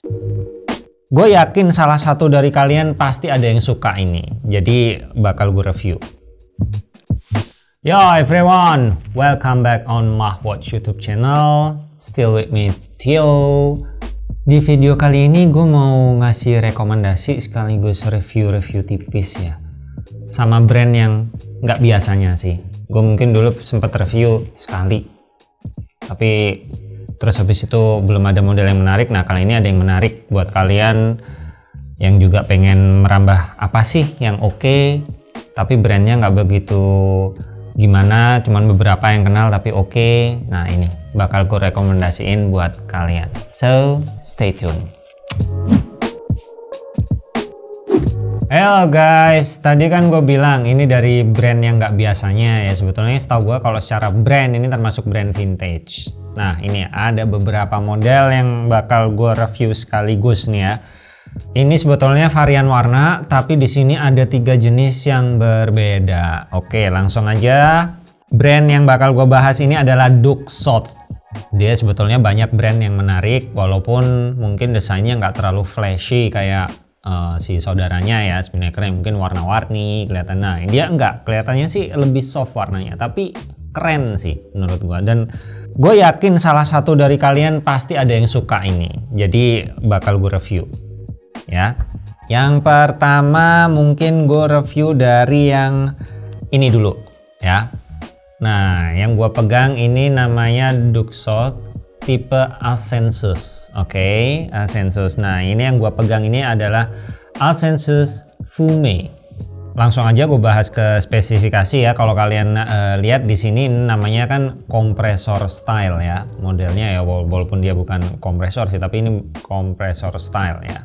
Gue yakin salah satu dari kalian pasti ada yang suka ini, jadi bakal gue review. Yo everyone, welcome back on Mahwatch YouTube channel. Still with me, Tio. Di video kali ini gue mau ngasih rekomendasi sekaligus review-review tipis ya. Sama brand yang nggak biasanya sih. Gue mungkin dulu sempat review sekali. Tapi terus habis itu belum ada model yang menarik. Nah kali ini ada yang menarik buat kalian yang juga pengen merambah apa sih yang oke okay, tapi brandnya nggak begitu gimana cuman beberapa yang kenal tapi oke. Okay. nah ini bakal gue rekomendasiin buat kalian. So stay tune Halo guys, tadi kan gue bilang ini dari brand yang nggak biasanya ya sebetulnya setahu gue kalau secara brand ini termasuk brand vintage Nah ini ada beberapa model yang bakal gue review sekaligus nih ya. Ini sebetulnya varian warna, tapi di sini ada tiga jenis yang berbeda. Oke, langsung aja. Brand yang bakal gue bahas ini adalah Duxot. Dia sebetulnya banyak brand yang menarik, walaupun mungkin desainnya nggak terlalu flashy kayak uh, si saudaranya ya. Sebenarnya keren, mungkin warna-warni kelihatan. Nah, dia enggak, kelihatannya sih lebih soft warnanya, tapi keren sih menurut gue. Dan Gue yakin salah satu dari kalian pasti ada yang suka ini. Jadi bakal gue review. Ya. Yang pertama mungkin gue review dari yang ini dulu. Ya. Nah, yang gue pegang ini namanya Duxot tipe Alsensus. Oke, okay? Alsensus. Nah, ini yang gue pegang ini adalah Alsensus Fume langsung aja gue bahas ke spesifikasi ya kalau kalian uh, lihat di sini namanya kan kompresor style ya modelnya ya walaupun dia bukan kompresor sih tapi ini kompresor style ya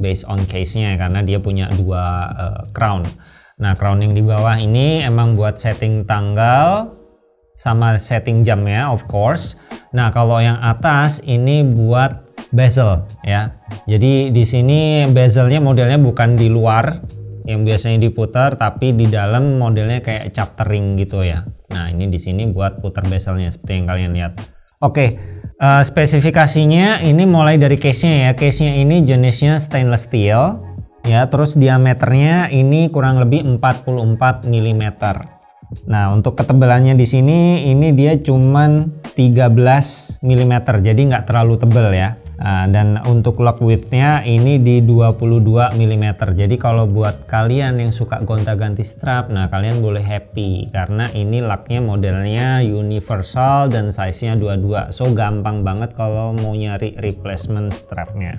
based on case nya karena dia punya dua uh, crown nah crown yang di bawah ini emang buat setting tanggal sama setting jamnya of course. Nah kalau yang atas ini buat bezel ya. Jadi di sini bezelnya modelnya bukan di luar yang biasanya diputar tapi di dalam modelnya kayak chaptering gitu ya. Nah ini di sini buat putar bezelnya seperti yang kalian lihat. Oke uh, spesifikasinya ini mulai dari case nya ya. Case nya ini jenisnya stainless steel ya. Terus diameternya ini kurang lebih 44 mm Nah, untuk ketebalannya di sini ini dia cuman 13 mm, jadi nggak terlalu tebal ya. Nah, dan untuk lock widthnya ini di 22 mm jadi kalau buat kalian yang suka gonta-ganti strap nah kalian boleh happy karena ini locknya modelnya universal dan size nya 22 so gampang banget kalau mau nyari replacement strapnya.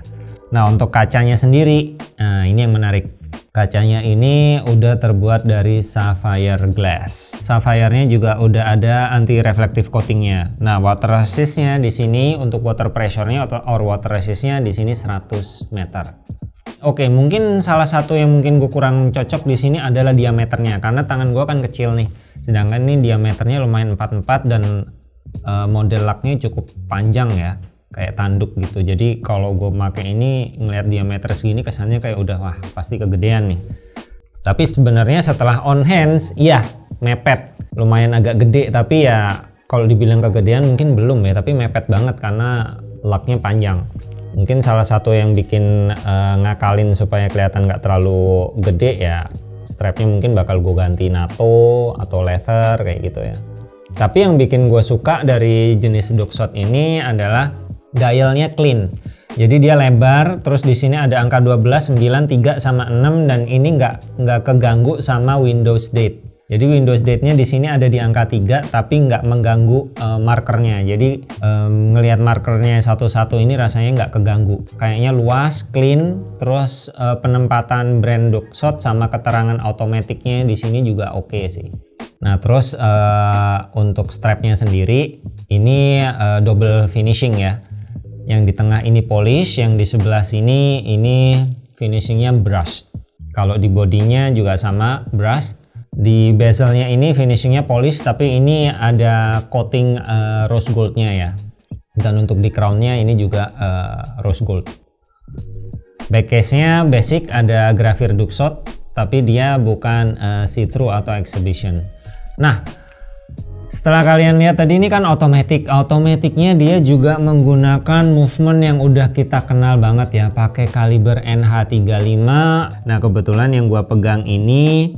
Nah untuk kacanya sendiri nah ini yang menarik Kacanya ini udah terbuat dari sapphire glass. Sapphire-nya juga udah ada anti reflective coatingnya. Nah, water resistnya di sini untuk water pressure-nya atau or water resistnya di sini 100 meter. Oke, mungkin salah satu yang mungkin gue kurang cocok di sini adalah diameternya karena tangan gue kan kecil nih. Sedangkan ini diameternya lumayan 44 dan uh, model laknya cukup panjang ya kayak tanduk gitu. Jadi kalau gue pakai ini ngeliat diameter segini kesannya kayak udah wah pasti kegedean nih. Tapi sebenarnya setelah on hands iya mepet. Lumayan agak gede tapi ya kalau dibilang kegedean mungkin belum ya tapi mepet banget karena locknya panjang. Mungkin salah satu yang bikin uh, ngakalin supaya kelihatan nggak terlalu gede ya strapnya mungkin bakal gue ganti NATO atau leather kayak gitu ya. Tapi yang bikin gue suka dari jenis Duxot ini adalah dialnya clean jadi dia lebar terus di sini ada angka 12 9 3 sama 6 dan ini nggak nggak keganggu sama Windows date jadi Windows date-nya di sini ada di angka 3 tapi nggak mengganggu uh, markernya. Jadi um, ngelihat markernya satu-satu ini rasanya nggak keganggu. Kayaknya luas, clean, terus uh, penempatan brand Duxot sama keterangan otomatiknya di sini juga oke okay sih. Nah terus uh, untuk strapnya sendiri ini double finishing ya yang di tengah ini polish yang di sebelah sini ini finishingnya brush kalau di bodinya juga sama brush di bezelnya ini finishingnya polish tapi ini ada coating uh, rose goldnya ya. Dan untuk di crownnya ini juga uh, rose gold. Back case nya basic ada grafir Duxot tapi dia bukan uh, see-through atau exhibition. Nah setelah kalian lihat tadi ini kan otomatis otomatiknya dia juga menggunakan movement yang udah kita kenal banget ya. Pakai kaliber NH35 nah kebetulan yang gua pegang ini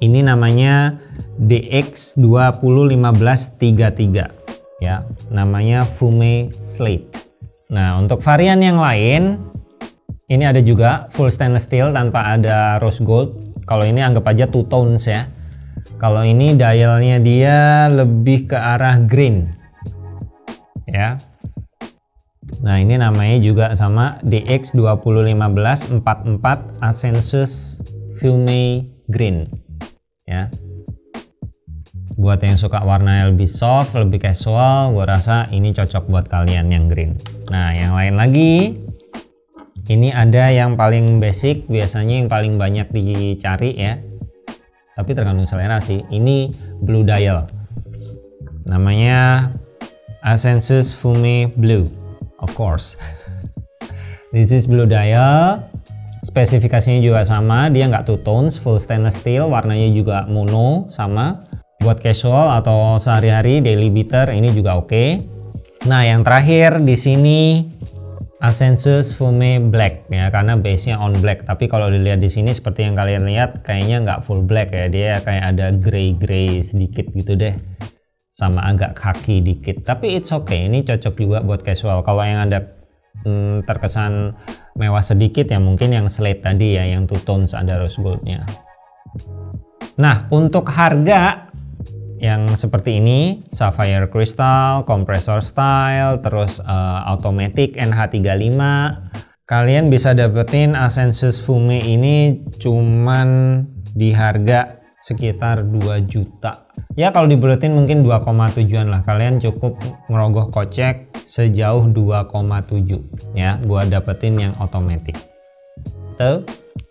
ini namanya DX201533 ya namanya Fume Slate. Nah untuk varian yang lain ini ada juga full stainless steel tanpa ada rose gold. Kalau ini anggap aja two tones ya kalau ini dialnya dia lebih ke arah green. Ya. Nah ini namanya juga sama DX201544 Asensus Fume Green. Ya. Buat yang suka warna lebih soft lebih casual gue rasa ini cocok buat kalian yang green. Nah yang lain lagi ini ada yang paling basic biasanya yang paling banyak dicari ya tapi tergantung selera sih. Ini blue dial. Namanya Asensus Fume Blue of course. This is blue dial. Spesifikasinya juga sama. Dia nggak two tones full stainless steel. Warnanya juga mono sama. Buat casual atau sehari-hari daily beater ini juga oke. Okay. nah yang terakhir di sini Asensus Fume Black ya karena base nya on black. Tapi kalau dilihat di sini seperti yang kalian lihat kayaknya nggak full black ya. Dia kayak ada grey grey sedikit gitu deh. Sama agak kaki dikit. Tapi it's okay ini cocok juga buat casual. Kalau yang ada hmm, terkesan mewah sedikit ya mungkin yang slate tadi ya yang two tones ada rose goldnya. Nah untuk harga yang seperti ini sapphire crystal compressor style terus uh, automatic NH35 kalian bisa dapetin Asensus Fume ini cuman di harga sekitar 2 juta. Ya kalau dibuletin mungkin 2,7an lah. Kalian cukup ngerogoh kocek sejauh 2,7 ya buat dapetin yang automatic. So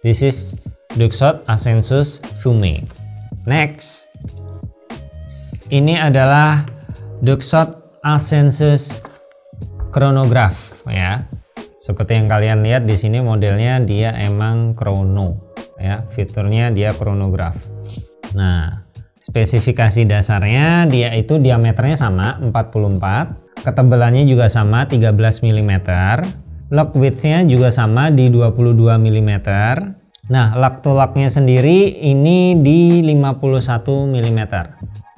this is Duxot Asensus Fume. Next ini adalah Duxot Asensus chronograph ya. Seperti yang kalian lihat di sini modelnya dia emang chrono ya. Fiturnya dia chronograph. Nah spesifikasi dasarnya dia itu diameternya sama 44 ketebalannya juga sama 13 mm lock widthnya juga sama di 22 mm nah lock to locknya sendiri ini di 51 mm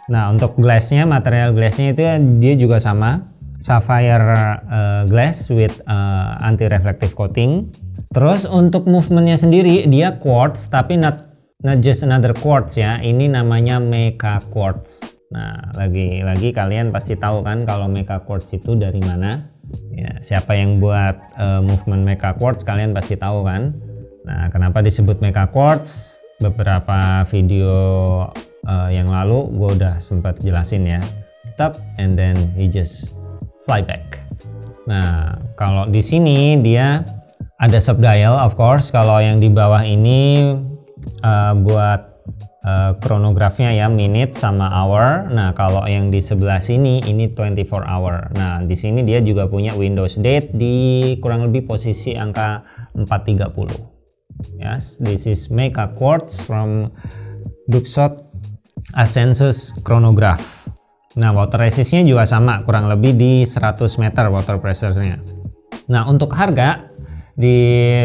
Nah untuk glassnya material glassnya itu dia juga sama sapphire uh, glass with uh, eh, anti reflective coating. Terus untuk movementnya sendiri dia quartz tapi not not just another quartz ya. Ini namanya mecha quartz. Nah lagi-lagi kalian pasti tahu kan kalau mecha quartz itu dari mana? Ya, siapa yang buat uh, movement mecha quartz kalian pasti tahu kan? Nah kenapa disebut mecha quartz? Beberapa video uh, lalu gue udah sempat jelasin ya. Tetap and then he just fly back. Nah kalau di sini dia ada sub dial of course. Kalau yang di bawah ini uh, buat uh, ya minute sama hour. Nah kalau yang di sebelah sini ini 24 hour. Nah di sini dia juga punya Windows date di kurang lebih posisi angka 430 yes this is Mecha Quartz from Duxot Asensus chronograph. Nah water resistnya juga sama kurang lebih di 100 meter water pressure-nya. Nah untuk harga di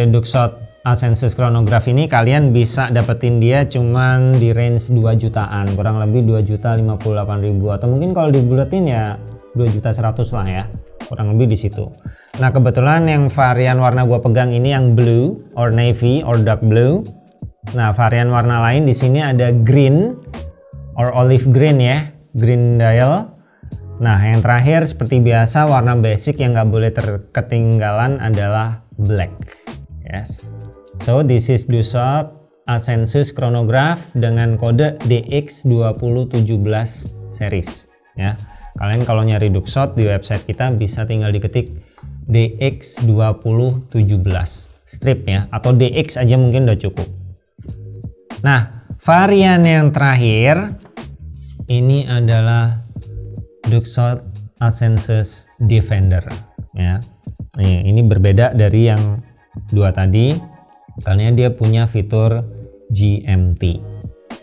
Duxot Asensus chronograph ini kalian bisa dapetin dia cuman di range 2 jutaan kurang lebih 2 juta 58 ribu. Atau mungkin kalau dibuletin ya 2 juta 100 lah ya kurang lebih di situ. Nah kebetulan yang varian warna gua pegang ini yang blue or navy or dark blue. Nah varian warna lain di sini ada green or olive green ya green dial. Nah yang terakhir seperti biasa warna basic yang nggak boleh terketinggalan adalah black. Yes. So this is Dusot Asensus chronograph dengan kode DX2017 series. Ya. Kalian kalau nyari Duxot di website kita bisa tinggal diketik DX2017 strip ya atau DX aja mungkin udah cukup. Nah varian yang terakhir ini adalah Duxot Asensus Defender ya. Ini, ini berbeda dari yang dua tadi. Karena dia punya fitur GMT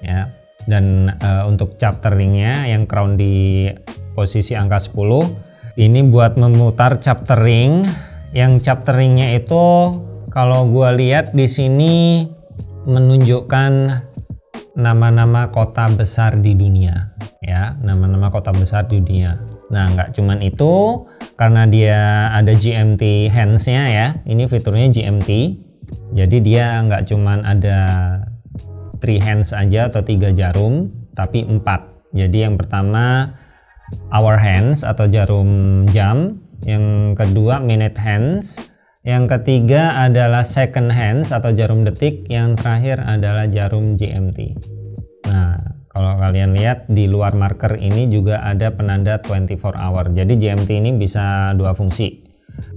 ya. Dan uh, untuk chapteringnya yang crown di posisi angka 10 ini buat memutar chaptering. Yang chapteringnya itu kalau gue lihat di sini menunjukkan nama-nama kota besar di dunia ya. Nama-nama kota besar di dunia. Nah nggak cuman itu karena dia ada GMT handsnya ya. Ini fiturnya GMT jadi dia nggak cuman ada three hands aja atau tiga jarum tapi empat. Jadi yang pertama hour hands atau jarum jam. Yang kedua minute hands yang ketiga adalah second hands atau jarum detik. Yang terakhir adalah jarum GMT nah kalau kalian lihat di luar marker ini juga ada penanda 24 hour. Jadi GMT ini bisa dua fungsi.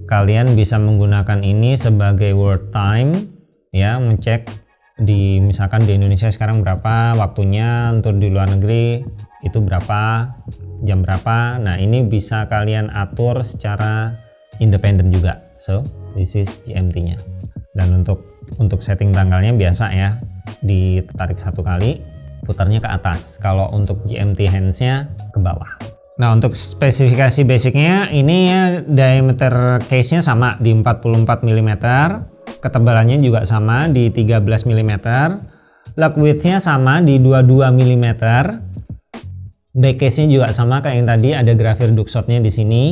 Kalian bisa menggunakan ini sebagai word time ya ngecek di misalkan di Indonesia sekarang berapa waktunya untuk di luar negeri itu berapa jam berapa. Nah ini bisa kalian atur secara independen juga so this is GMT nya. Dan untuk untuk setting tanggalnya biasa ya. Ditarik satu kali putarnya ke atas. Kalau untuk GMT handsnya ke bawah. Nah untuk spesifikasi basicnya ini ya diameter case nya sama di 44 mm ketebalannya juga sama di 13 mm lug width nya sama di 22 mm back case nya juga sama kayak yang tadi ada grafir duckshotnya di sini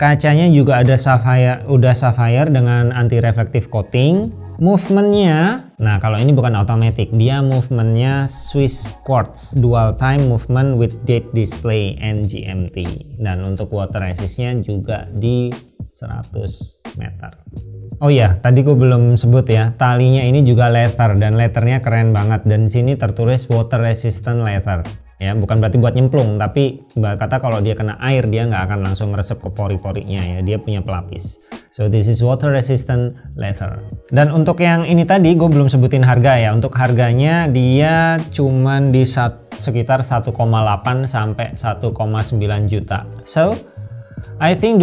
kacanya juga ada sapphire udah sapphire dengan anti reflective coating. Movementnya nah kalau ini bukan automatic dia movementnya Swiss quartz dual time movement with date display and GMT dan untuk water resistnya juga di 100 meter. Oh iya, tadi gue belum sebut ya, talinya ini juga leather dan letternya keren banget. Dan sini tertulis water resistant leather ya bukan berarti buat nyemplung tapi kata kalau dia kena air dia nggak akan langsung meresap ke pori-porinya ya dia punya pelapis. So this is water resistant leather. Dan untuk yang ini tadi gue belum sebutin harga ya. Untuk harganya dia cuman di sat, sekitar 1,8 sampai 1,9 juta. So I think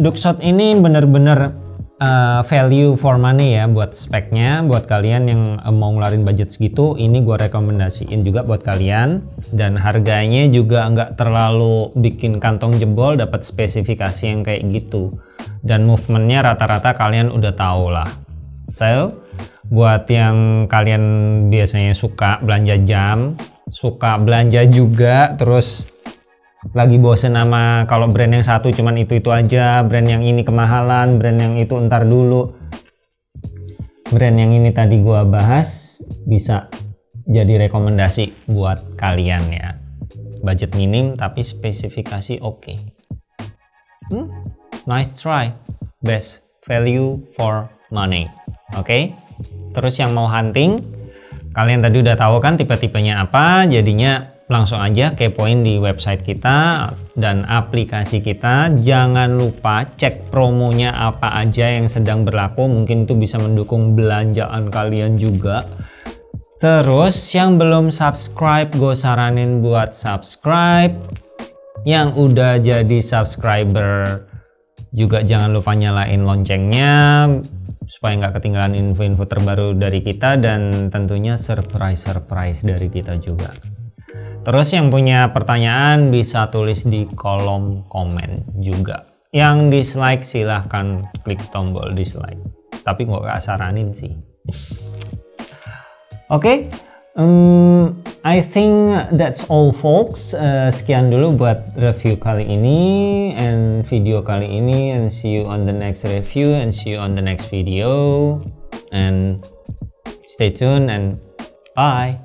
Duxot ini bener-bener uh, value for money ya buat speknya buat kalian yang uh, mau ngeluarin budget segitu ini gue rekomendasiin juga buat kalian. Dan harganya juga nggak terlalu bikin kantong jebol dapat spesifikasi yang kayak gitu. Dan movementnya rata-rata kalian udah tahu lah. So buat yang kalian biasanya suka belanja jam suka belanja juga terus lagi bosen sama kalau brand yang satu cuman itu itu aja brand yang ini kemahalan brand yang itu entar dulu brand yang ini tadi gua bahas bisa jadi rekomendasi buat kalian ya budget minim tapi spesifikasi oke okay. hmm? nice try best value for money oke okay? terus yang mau hunting kalian tadi udah tahu kan tipe-tipenya apa jadinya langsung aja kepoin di website kita dan aplikasi kita. Jangan lupa cek promonya apa aja yang sedang berlaku. Mungkin itu bisa mendukung belanjaan kalian juga. Terus yang belum subscribe gue saranin buat subscribe. Yang udah jadi subscriber juga jangan lupa nyalain loncengnya supaya nggak ketinggalan info-info terbaru dari kita dan tentunya surprise-surprise dari kita juga Terus yang punya pertanyaan bisa tulis di kolom komen juga. Yang dislike silahkan klik tombol dislike. Tapi nggak gak saranin sih. Oke, okay, um, I think that's all folks. Uh, sekian dulu buat review kali ini and video kali ini and see you on the next review and see you on the next video and stay tuned and bye.